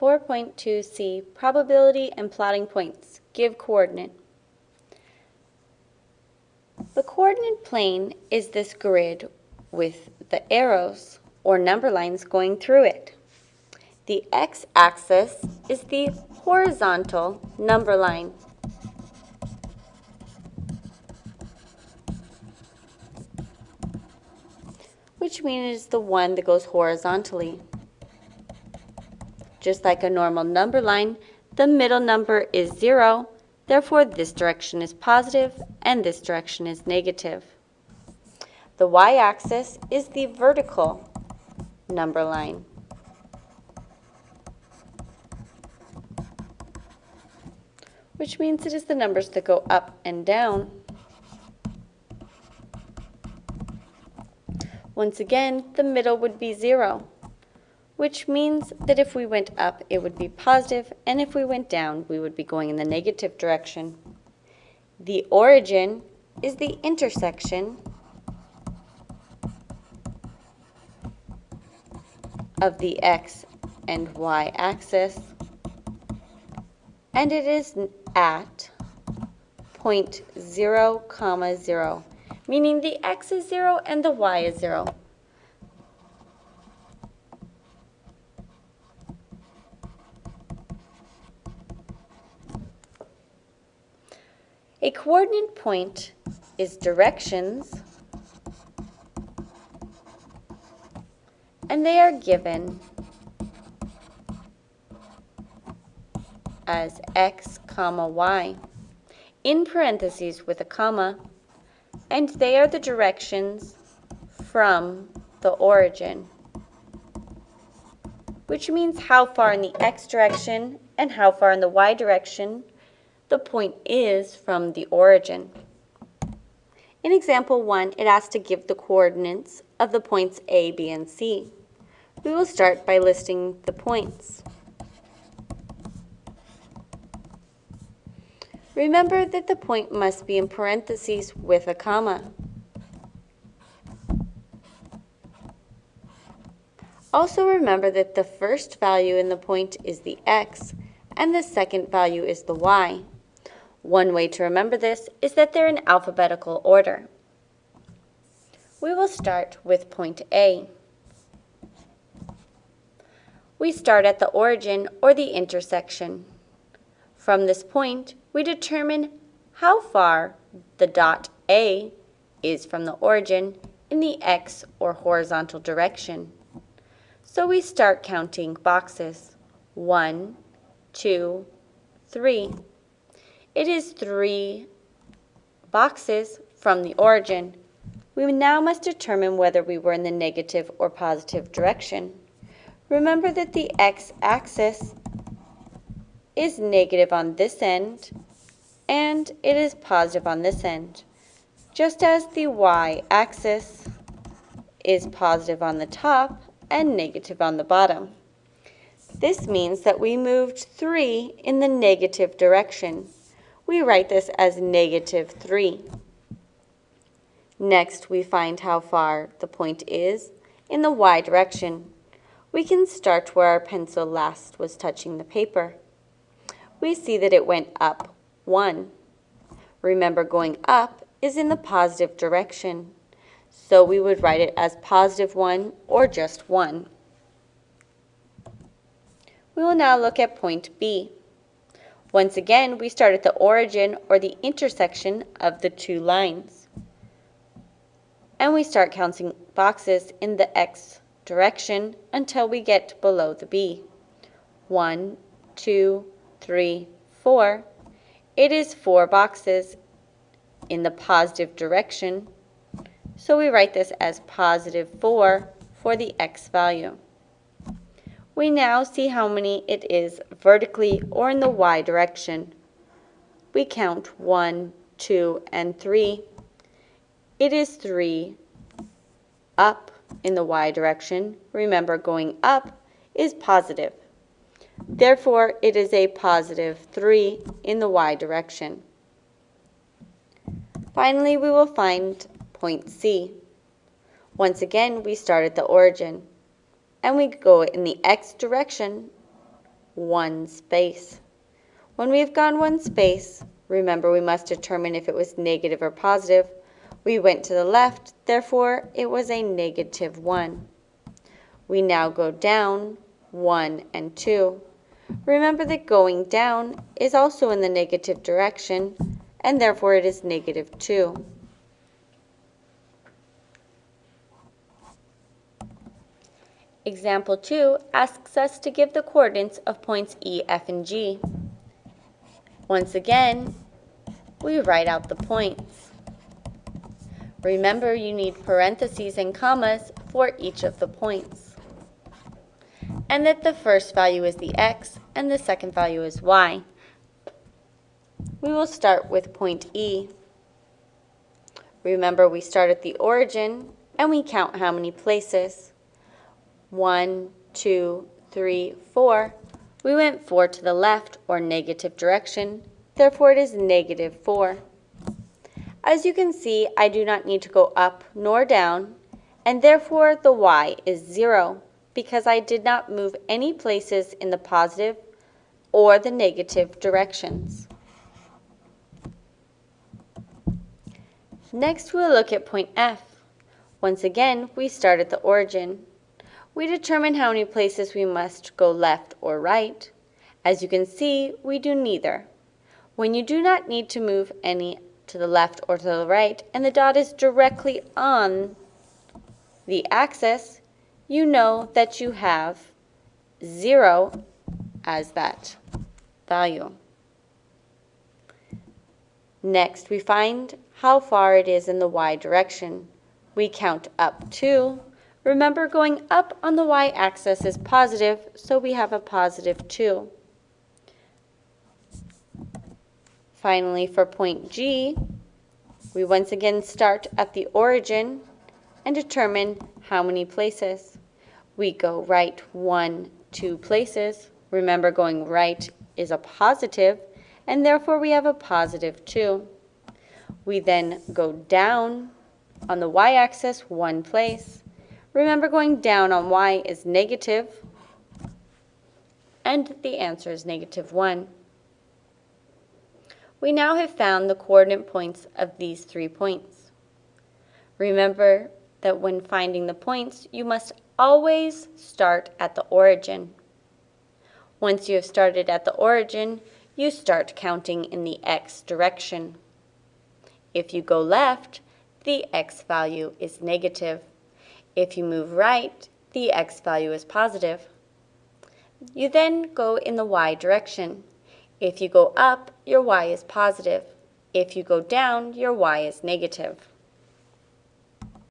4.2c, probability and plotting points. Give coordinate. The coordinate plane is this grid with the arrows or number lines going through it. The x-axis is the horizontal number line. which means it's the one that goes horizontally. Just like a normal number line, the middle number is 0, therefore this direction is positive and this direction is negative. The y-axis is the vertical number line. which means it is the numbers that go up and down. Once again, the middle would be 0, which means that if we went up, it would be positive, and if we went down, we would be going in the negative direction. The origin is the intersection of the x and y axis, and it is at point 0, comma 0, meaning the x is 0 and the y is 0. A coordinate point is directions, and they are given as x comma y in parentheses with a comma and they are the directions from the origin which means how far in the x direction and how far in the y direction the point is from the origin. In example 1, it asks to give the coordinates of the points A, B, and C. We will start by listing the points. Remember that the point must be in parentheses with a comma. Also remember that the first value in the point is the x and the second value is the y. One way to remember this is that they're in alphabetical order. We will start with point A. We start at the origin or the intersection. From this point, we determine how far the dot A is from the origin in the x or horizontal direction. So we start counting boxes. One, two, three. It is three boxes from the origin. We now must determine whether we were in the negative or positive direction. Remember that the x-axis is negative on this end and it is positive on this end, just as the y-axis is positive on the top and negative on the bottom. This means that we moved 3 in the negative direction. We write this as negative 3. Next, we find how far the point is in the y direction. We can start where our pencil last was touching the paper we see that it went up 1. Remember, going up is in the positive direction, so we would write it as positive 1 or just 1. We will now look at point B. Once again, we start at the origin or the intersection of the two lines. And we start counting boxes in the x direction until we get below the B. One, two, three, four, it is four boxes in the positive direction. So we write this as positive 4 for the x value. We now see how many it is vertically or in the y direction. We count 1, 2, and 3. It is 3 up in the y direction. Remember, going up is positive. Therefore, it is a positive 3 in the y direction. Finally, we will find point C. Once again, we start at the origin, and we go in the x direction one space. When we've gone one space, remember we must determine if it was negative or positive. We went to the left, therefore it was a negative 1. We now go down 1 and 2. Remember that going down is also in the negative direction, and therefore it is negative 2. Example 2 asks us to give the coordinates of points E, F, and G. Once again, we write out the points. Remember, you need parentheses and commas for each of the points. And that the first value is the x and the second value is y. We will start with point E. Remember, we start at the origin and we count how many places. One, two, three, four. We went 4 to the left, or negative direction, therefore it is negative 4. As you can see, I do not need to go up nor down, and therefore the y is 0, because I did not move any places in the positive or the negative directions. Next, we'll look at point F. Once again, we start at the origin. We determine how many places we must go left or right. As you can see, we do neither. When you do not need to move any to the left or two the right, and the dot is directly on the axis, you know that you have 0 as that value. Next, we find how far it is in the y direction. We count up to. Remember, going up on the y-axis is positive, so we have a positive 2. Finally, for point G, we once again start at the origin and determine how many places. We go right one, two places. Remember, going right is a positive, and therefore we have a positive 2. We then go down on the y-axis one place. Remember, going down on y is negative, and the answer is negative 1. We now have found the coordinate points of these three points. Remember that when finding the points, you must always start at the origin. Once you have started at the origin, you start counting in the x direction. If you go left, the x value is negative. If you move right, the x value is positive. You then go in the y direction. If you go up, your y is positive. If you go down, your y is negative.